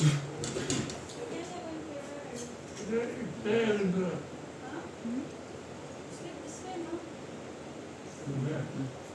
Huh? Skip?